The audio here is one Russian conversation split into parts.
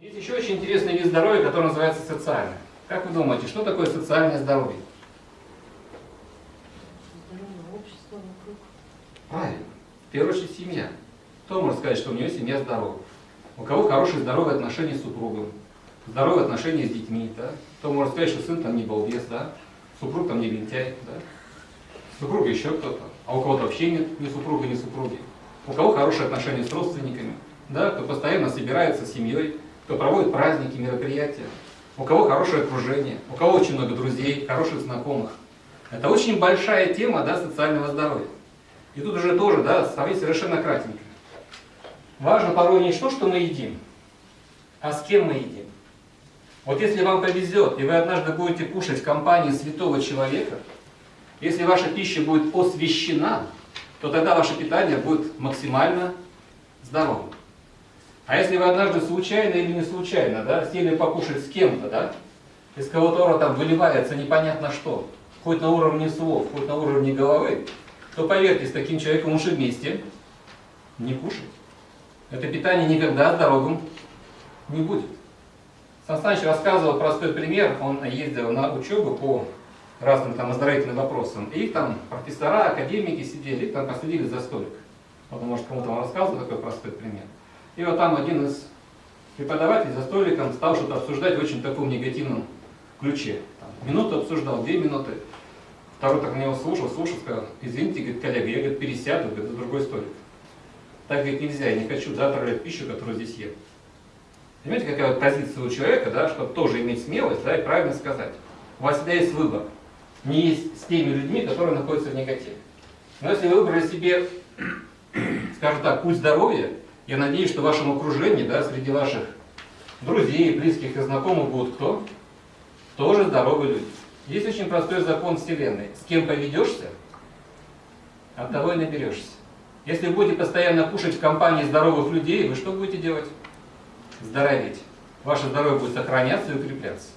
Есть еще очень интересный вид здоровья, который называется социальное. Как вы думаете, что такое социальное здоровье? Здоровое общество вокруг. Правильно. В первую очередь семья. Кто может сказать, что у него семья здорова? У кого хорошие здоровые отношения с супругом, здоровые отношения с детьми, да? Кто может сказать, что сын там не балбес, да? Супруг там не лентяй, да? Супруга еще кто-то. А у кого-то вообще нет ни супруга, ни супруги. У кого хорошие отношения с родственниками, да? Кто постоянно собирается с семьей, кто проводит праздники, мероприятия. У кого хорошее окружение, у кого очень много друзей, хороших знакомых. Это очень большая тема да, социального здоровья. И тут уже тоже, да, совершенно кратенько. Важно порой не то, что мы едим, а с кем мы едим. Вот если вам повезет, и вы однажды будете кушать в компании святого человека, если ваша пища будет освящена, то тогда ваше питание будет максимально здоровым. А если вы однажды случайно или не случайно, да, сели покушать с кем-то, да, из кого-то там выливается непонятно что, хоть на уровне слов, хоть на уровне головы, то поверьте, с таким человеком лучше вместе не кушать. Это питание никогда здоровым не будет. Сан рассказывал простой пример. Он ездил на учебу по разным там оздоровительным вопросам. И там профессора, академики сидели, там посадили за столик. Вот, может, кому-то он рассказывал такой простой пример. И вот там один из преподавателей за столиком стал что-то обсуждать в очень таком негативном ключе. Там, минуту обсуждал, две минуты. Второй так на него слушал, слушал, сказал, извините, говорит, коллега, я говорит, пересяду говорит, за другой столик. Так говорит, нельзя, я не хочу затравлять пищу, которую здесь ем. Понимаете, какая вот позиция у человека, да, чтобы тоже иметь смелость да, и правильно сказать. У вас всегда есть выбор. Не есть с теми людьми, которые находятся в негативе. Но если вы выбрали себе, скажем так, путь здоровья, я надеюсь, что в вашем окружении, да, среди ваших друзей, близких и знакомых будут кто? Тоже здоровые люди. Есть очень простой закон Вселенной. С кем поведешься, от того и наберешься. Если вы будете постоянно кушать в компании здоровых людей, вы что будете делать? Здороветь. Ваше здоровье будет сохраняться и укрепляться.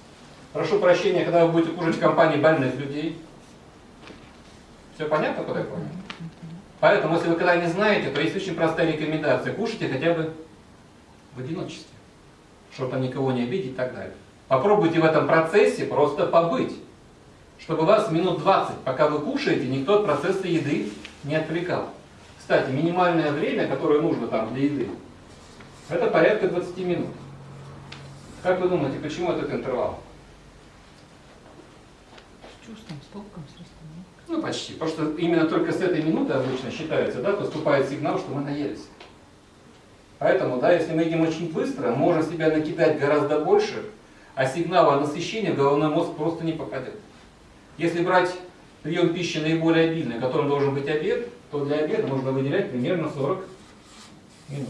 Прошу прощения, когда вы будете кушать в компании больных людей. Все понятно, куда я понял? Поэтому, если вы когда не знаете, то есть очень простая рекомендация. Кушайте хотя бы в одиночестве, чтобы там никого не обидеть и так далее. Попробуйте в этом процессе просто побыть, чтобы вас минут 20, пока вы кушаете, никто от процесса еды не отвлекал. Кстати, минимальное время, которое нужно там для еды, это порядка 20 минут. Как вы думаете, почему этот интервал? Чувством, с толком, с растением. Ну, почти. Потому что именно только с этой минуты обычно считается, да, поступает сигнал, что мы наелись. Поэтому, да, если мы едим очень быстро, можем себя накидать гораздо больше, а сигнала в головной мозг просто не попадет. Если брать прием пищи наиболее обильный, которым должен быть обед, то для обеда нужно выделять примерно 40 минут.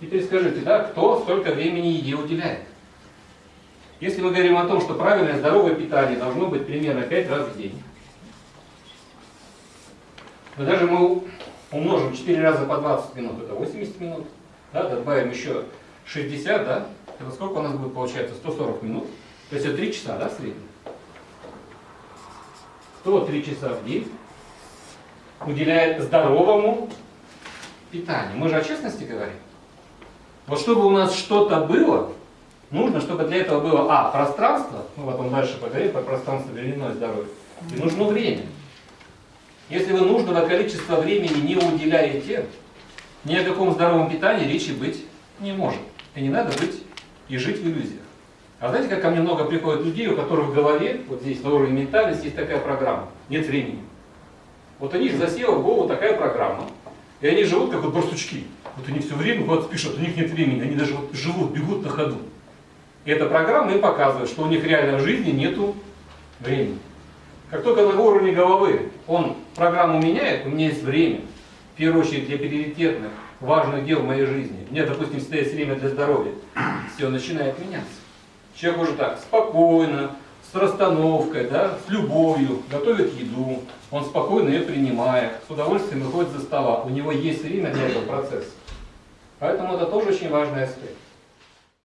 Теперь скажите, да, кто столько времени еде уделяет? Если мы говорим о том, что правильное здоровое питание должно быть примерно 5 раз в день, то даже мы умножим 4 раза по 20 минут, это 80 минут, да, добавим еще 60, да, это сколько у нас будет получается? 140 минут. То есть это 3 часа, да, в среднем? 103 часа в день уделяет здоровому питанию. Мы же о честности говорим. Вот чтобы у нас что-то было, нужно, чтобы для этого было, а, пространство, мы потом дальше поговорим про пространство временное здоровье, и нужно время. Если вы нужного количества времени не уделяете, ни о каком здоровом питании речи быть не может. И не надо быть и жить в иллюзиях. А знаете, как ко мне много приходит людей, у которых в голове, вот здесь на уровне ментальности, есть такая программа. Нет времени. Вот они же засела в голову такая программа. И они живут как вот барсучки. Вот они все время вот пишут, у них нет времени. Они даже вот живут, бегут на ходу. Эта программа им показывает, что у них реально в жизни нету времени. Как только на уровне головы он программу меняет, у меня есть время. В первую очередь для приоритетных, важных дел в моей жизни. Мне, допустим, всегда время для здоровья. Все начинает меняться. Человек уже так спокойно, с расстановкой, да, с любовью готовит еду, он спокойно ее принимает, с удовольствием выходит за стола. У него есть время для этого процесса. Поэтому это тоже очень важный аспект.